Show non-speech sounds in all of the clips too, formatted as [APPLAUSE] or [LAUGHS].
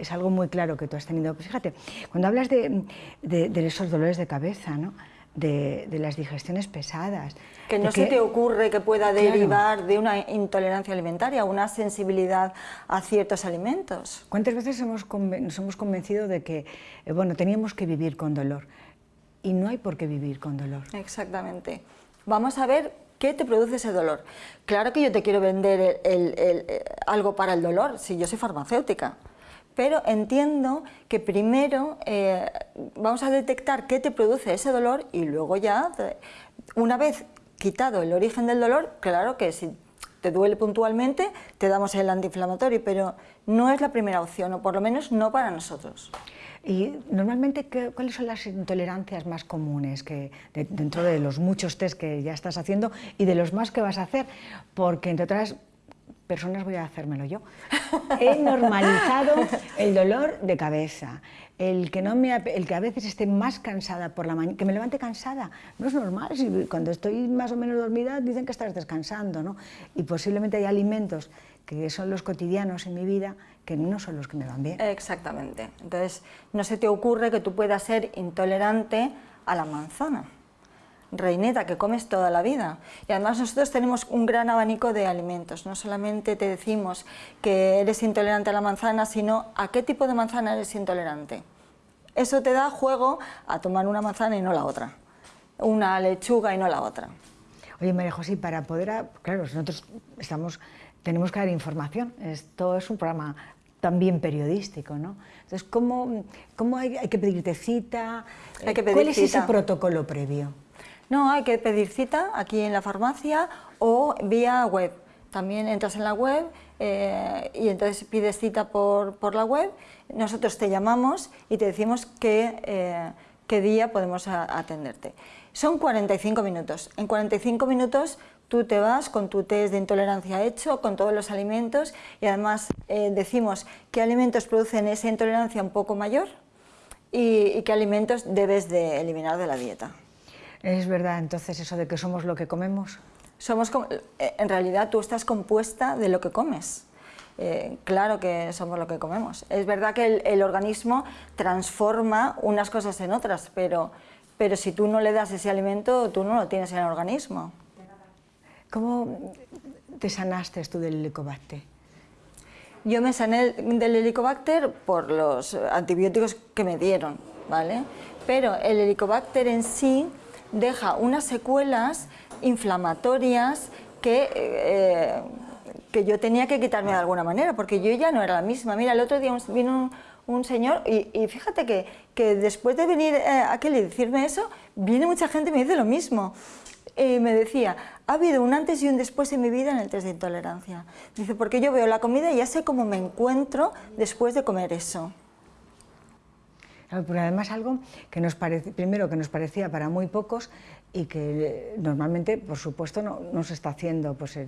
es algo muy claro que tú has tenido. Pues fíjate, cuando hablas de, de, esos dolores de cabeza, ¿no? De, de, las digestiones pesadas. Que no se te ocurre que pueda derivar de una intolerancia alimentaria, una sensibilidad a ciertos alimentos. ¿Cuántas veces hemos nos hemos convencido de que eh, bueno, teníamos que vivir con dolor? Y no hay por qué vivir con dolor. Exactamente. Vamos a ver ¿Qué te produce ese dolor? Claro que yo te quiero vender algo para el dolor, si yo soy farmacéutica, pero entiendo que primero eh, vamos a detectar qué te produce ese dolor y luego ya, una vez quitado el origen del dolor, claro que si te duele puntualmente, te damos el antiinflamatorio, pero no es la primera opción, o por lo menos no para nosotros. Y normalmente, ¿cuáles son las intolerancias más comunes que dentro de los muchos test que ya estás haciendo y de los más que vas a hacer? Porque, entre otras personas, voy a hacérmelo yo. He normalizado el dolor de cabeza, el que, no me, el que a veces esté más cansada por la mañana, que me levante cansada, no es normal, si cuando estoy más o menos dormida dicen que estás descansando, ¿no? Y posiblemente hay alimentos que son los cotidianos en mi vida que no son los que me van bien. Exactamente. Entonces, no se te ocurre que tú puedas ser intolerante a la manzana. Reineta, que comes toda la vida. Y además nosotros tenemos un gran abanico de alimentos. No solamente te decimos que eres intolerante a la manzana, sino a qué tipo de manzana eres intolerante. Eso te da juego a tomar una manzana y no la otra. Una lechuga y no la otra. Oye, María José, para poder... Claro, nosotros estamos, tenemos que dar información. Esto es un programa también periodístico, ¿no? Entonces, ¿cómo, cómo hay, que pedirte cita? Hay que pedir ¿Cuál es ese protocolo previo? No, hay que pedir cita aquí en la farmacia o vía web. También entras en la web eh, y entonces pides cita por, por, la web, nosotros te llamamos y te decimos qué, eh, qué día podemos atenderte. Son 45 minutos. En 45 minutos Tú te vas con tu test de intolerancia hecho, con todos los alimentos y además eh, decimos qué alimentos producen esa intolerancia un poco mayor y, qué alimentos debes de eliminar de la dieta. ¿Es verdad entonces eso de que somos lo que comemos? Somos, eh, en realidad tú estás compuesta de lo que comes. Eh, claro que somos lo que comemos. Es verdad que el, el, organismo transforma unas cosas en otras, pero, pero si tú no le das ese alimento, tú no lo tienes en el organismo. ¿Cómo te sanaste tú del helicobacter? Yo me sané del helicobacter por los antibióticos que me dieron, ¿vale? Pero el helicobacter en sí deja unas secuelas inflamatorias que, eh, que yo tenía que quitarme de alguna manera, porque yo ya no era la misma. Mira, el otro día vino un, señor y, fíjate que, que, después de venir eh, aquí y decirme eso, viene mucha gente y me dice lo mismo. Eh, me decía, ha habido un antes y un después en mi vida en el test de intolerancia. Dice, porque yo veo la comida y ya sé cómo me encuentro después de comer eso. Pero además algo que nos parece, primero que nos parecía para muy pocos y que normalmente, por supuesto, no, se está haciendo pues,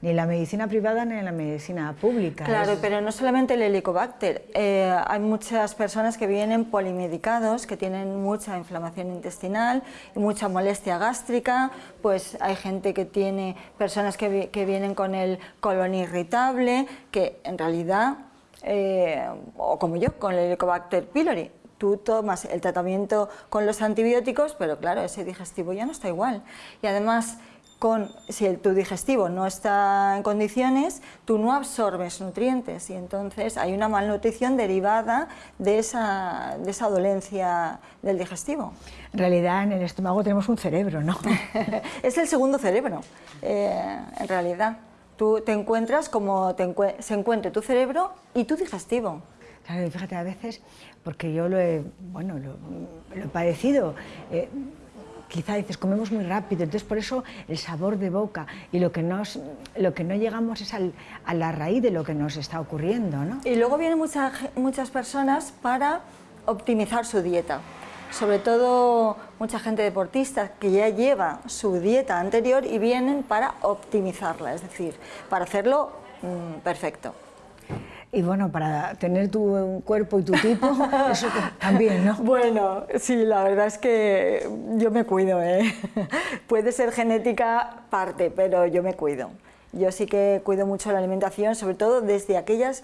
ni en la medicina privada ni en la medicina pública. Claro, pero no solamente el helicobacter, eh, hay muchas personas que vienen polimedicados, que tienen mucha inflamación intestinal y mucha molestia gástrica, pues hay gente que tiene personas que, que vienen con el colon irritable, que en realidad, eh, o como yo, con el helicobacter pylori, tú tomas el tratamiento con los antibióticos, pero claro, ese digestivo ya no está igual. Y además, con, si el, tu digestivo no está en condiciones, tú no absorbes nutrientes y entonces hay una malnutrición derivada de esa, de esa dolencia del digestivo. En realidad en el estómago tenemos un cerebro, ¿no? [LAUGHS] es el segundo cerebro, eh, en realidad. Tú te encuentras como se encuentre tu cerebro y tu digestivo. Claro, fíjate, a veces porque yo lo he, bueno, lo, he padecido. Eh, quizá dices, comemos muy rápido, entonces por eso el sabor de boca y lo que, nos, lo que no llegamos es a la raíz de lo que nos está ocurriendo. ¿no? Y luego vienen muchas personas para optimizar su dieta, sobre todo mucha gente deportista que ya lleva su dieta anterior y vienen para optimizarla, es decir, para hacerlo mm, perfecto. Y bueno, para tener tu cuerpo y tu tipo, [LAUGHS] eso también, ¿no? Bueno, sí, la verdad es que yo me cuido, ¿eh? [LAUGHS] Puede ser genética parte, pero yo me cuido. Yo sí que cuido mucho la alimentación, sobre todo desde aquellas...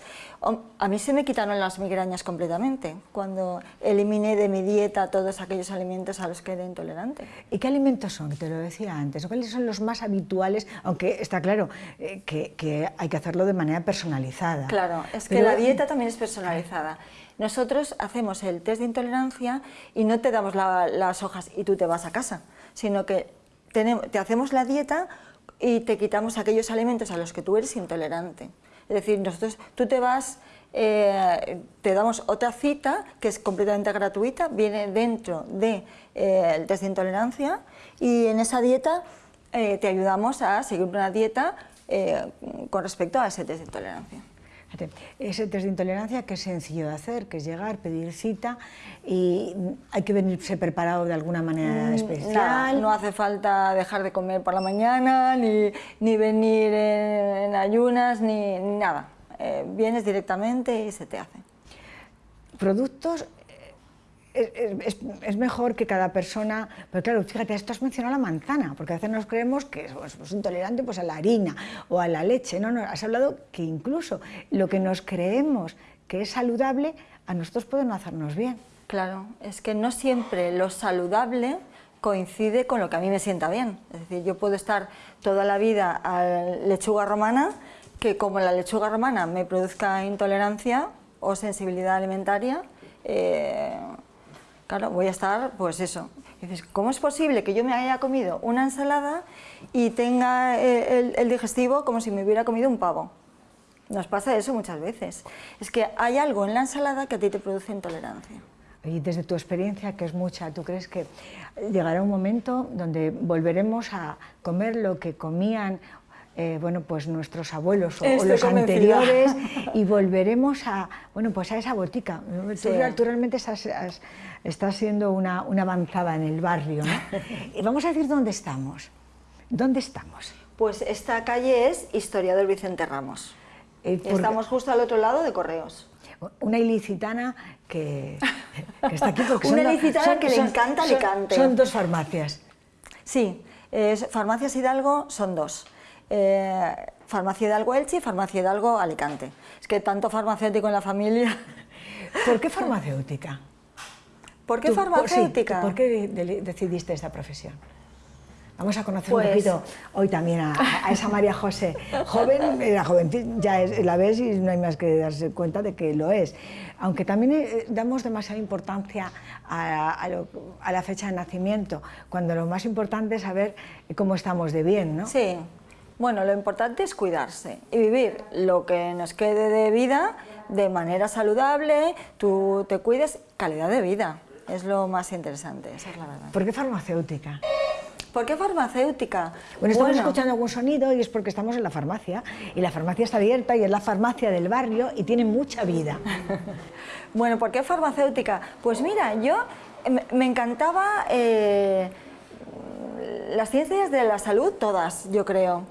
A mí se me quitaron las migrañas completamente cuando eliminé de mi dieta todos aquellos alimentos a los que era intolerante. ¿Y qué alimentos son? Te lo decía antes. ¿Cuáles son los más habituales? Aunque está claro eh, que, hay que hacerlo de manera personalizada. Claro, es que la dieta también es personalizada. Nosotros hacemos el test de intolerancia y no te damos las hojas y tú te vas a casa, sino que te hacemos la dieta y te quitamos aquellos alimentos a los que tú eres intolerante. Es decir, nosotros, tú te vas, eh, te damos otra cita que es completamente gratuita, viene dentro del de, eh, test de intolerancia y en esa dieta eh, te ayudamos a seguir una dieta con respecto a ese test de intolerancia. Ese test de intolerancia que es sencillo de hacer, que es llegar, pedir cita y hay que venirse preparado de alguna manera mm, especial. no hace falta dejar de comer por la mañana, ni, ni venir en, ayunas, ni, nada. Eh, vienes directamente y se te hace. Productos es, mejor que cada persona, pero claro, fíjate, esto has mencionado la manzana, porque a veces nos creemos que es pues, intolerante pues, a la harina o a la leche, no, no, has hablado que incluso lo que nos creemos que es saludable, a nosotros puede no hacernos bien. Claro, es que no siempre lo saludable coincide con lo que a mí me sienta bien. Es decir, yo puedo estar toda la vida a lechuga romana, que como la lechuga romana me produzca intolerancia o sensibilidad alimentaria, eh, claro, voy a estar, pues eso. dices, ¿cómo es posible que yo me haya comido una ensalada y tenga eh, el, digestivo como si me hubiera comido un pavo? Nos pasa eso muchas veces. Es que hay algo en la ensalada que a ti te produce intolerancia. Y desde tu experiencia, que es mucha, ¿tú crees que llegará un momento donde volveremos a comer lo que comían eh, bueno, pues nuestros abuelos o, los anteriores [LAUGHS] y volveremos a, bueno, pues a esa botica. Tú, realmente estás, siendo una, avanzada en el barrio. ¿no? [LAUGHS] y vamos a decir dónde estamos. ¿Dónde estamos? Pues esta calle es Historiador Vicente Ramos. Eh, estamos justo al otro lado de Correos. Una ilicitana que, está aquí porque [LAUGHS] Una ilicitana que le encanta Alicante. Son, dos farmacias. Sí, Farmacias Hidalgo son dos eh, farmacia Hidalgo Elche y Farmacia Hidalgo Alicante. Es que tanto farmacéutico en la familia... [LAUGHS] ¿Por qué farmacéutica? ¿Por qué farmacéutica? ¿Por qué decidiste esta profesión? Vamos a conocer un pues poquito hoy también a, esa María José. Joven, era joven, ya la ves y no hay más que darse cuenta de que lo es. Aunque también eh, damos demasiada importancia a, a, la fecha de nacimiento, cuando lo más importante es saber cómo estamos de bien, ¿no? Sí, bueno, lo importante es cuidarse y vivir lo que nos quede de vida de manera saludable, tú te cuides, calidad de vida, es lo más interesante, esa es la verdad. ¿Por qué farmacéutica? ¿Por qué farmacéutica? Bueno, estamos escuchando algún sonido y es porque estamos en la farmacia y la farmacia está abierta y es la farmacia del barrio y tiene mucha vida. [LAUGHS] bueno, ¿por qué farmacéutica? Pues mira, yo me encantaba... Eh, las ciencias de la salud, todas, yo creo.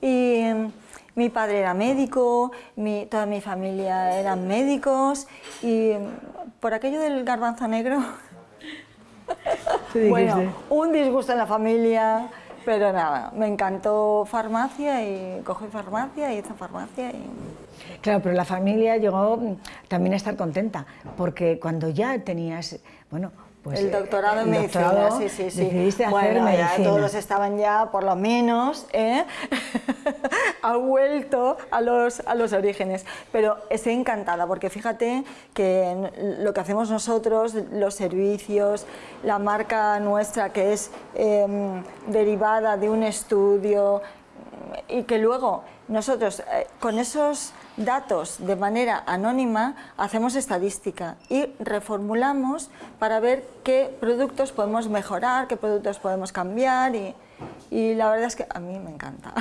Y mm, mi padre era médico, toda mi familia eran médicos y mm, por aquello del garbanzo negro, [LAUGHS] bueno, un disgusto en la familia, pero nada, me encantó farmacia y cogí farmacia y hice farmacia y... Claro, pero la familia llegó mm, también a estar contenta, porque cuando ya tenías, bueno, pues, el doctorado en medicina, sí, sí, sí. Decidiste hacer medicina. todos estaban ya, por lo menos, ¿eh? [LAUGHS] ha vuelto a los, a los orígenes. Pero estoy encantada porque fíjate que lo que hacemos nosotros, los servicios, la marca nuestra que es em, derivada de un estudio y que luego nosotros eh, con esos datos de manera anónima, hacemos estadística y reformulamos para ver qué productos podemos mejorar, qué productos podemos cambiar y, la verdad es que a mí me encanta.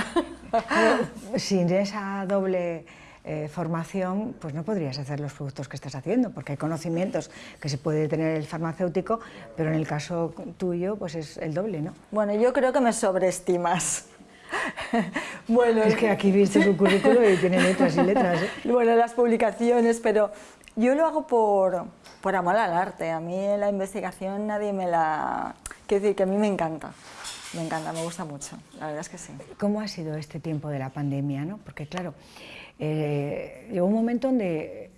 [LAUGHS] Sin esa doble eh, formación, pues no podrías hacer los productos que estás haciendo, porque hay conocimientos que se puede tener el farmacéutico, pero en el caso tuyo, pues es el doble, ¿no? Bueno, yo creo que me sobreestimas. [LAUGHS] bueno, es que aquí viste su currículo y tiene letras y letras. ¿eh? [LAUGHS] Bueno, las publicaciones, pero yo lo hago por, amor al arte. A mí la investigación nadie me la... Quiero decir que a mí me encanta. me encanta, me gusta mucho, la verdad es que sí. ¿Cómo ha sido este tiempo de la pandemia? ¿no? Porque claro, eh, llegó un momento donde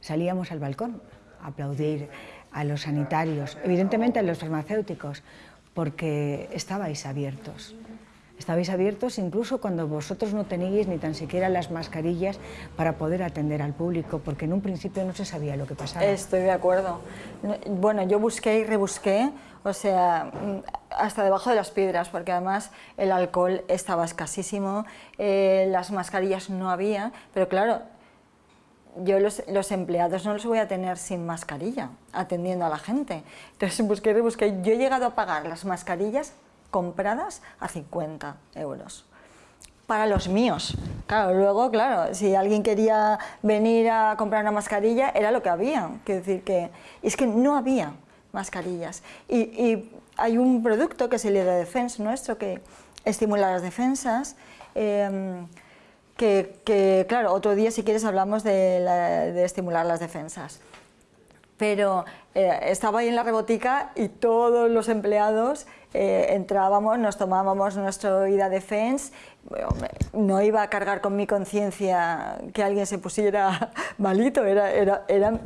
salíamos al balcón a aplaudir a los sanitarios, evidentemente a los farmacéuticos, porque estabais abiertos. Estabais abiertos incluso cuando vosotros no teníais ni tan siquiera las mascarillas para poder atender al público, porque en un principio no se sabía lo que pasaba. Estoy de acuerdo. Bueno, yo busqué y rebusqué, o sea, hasta debajo de las piedras, porque además el alcohol estaba escasísimo, eh, las mascarillas no había, pero claro, yo los, los, empleados no los voy a tener sin mascarilla, atendiendo a la gente. Entonces busqué y rebusqué. Yo he llegado a pagar las mascarillas compradas a 50 euros para los míos. Claro, luego, claro, si alguien quería venir a comprar una mascarilla, era lo que había. Quiero decir que es que no había mascarillas. Y, hay un producto que es el de Defense nuestro que estimula las defensas. Em, que, claro, otro día si quieres hablamos de, estimular las defensas. Pero eh, estaba ahí en la rebotica y todos los empleados eh, entrábamos, nos tomábamos nuestro ida defense, no iba a cargar con mi conciencia que alguien se pusiera [LAUGHS] malito, era, era, era,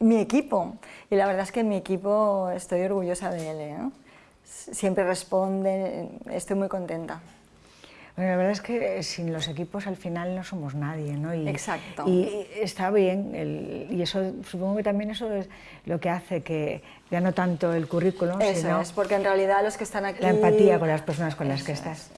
mi equipo. Y la verdad es que mi equipo estoy orgullosa de él. ¿eh? Siempre responde, estoy muy contenta. Bueno, la verdad es que sin los equipos al final no somos nadie, ¿no? Y, Exacto. Y está bien, y eso supongo que también eso es lo que hace que ya no tanto el currículum, eso es, porque en realidad los que están aquí... La empatía con las personas con las que estás.